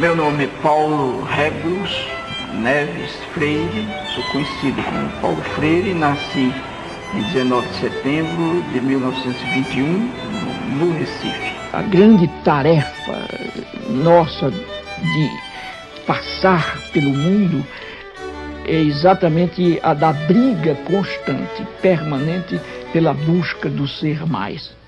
Meu nome é Paulo Rebrus Neves Freire, sou conhecido como Paulo Freire, nasci em 19 de setembro de 1921 no Recife. A grande tarefa nossa de passar pelo mundo é exatamente a da briga constante, permanente, pela busca do ser mais.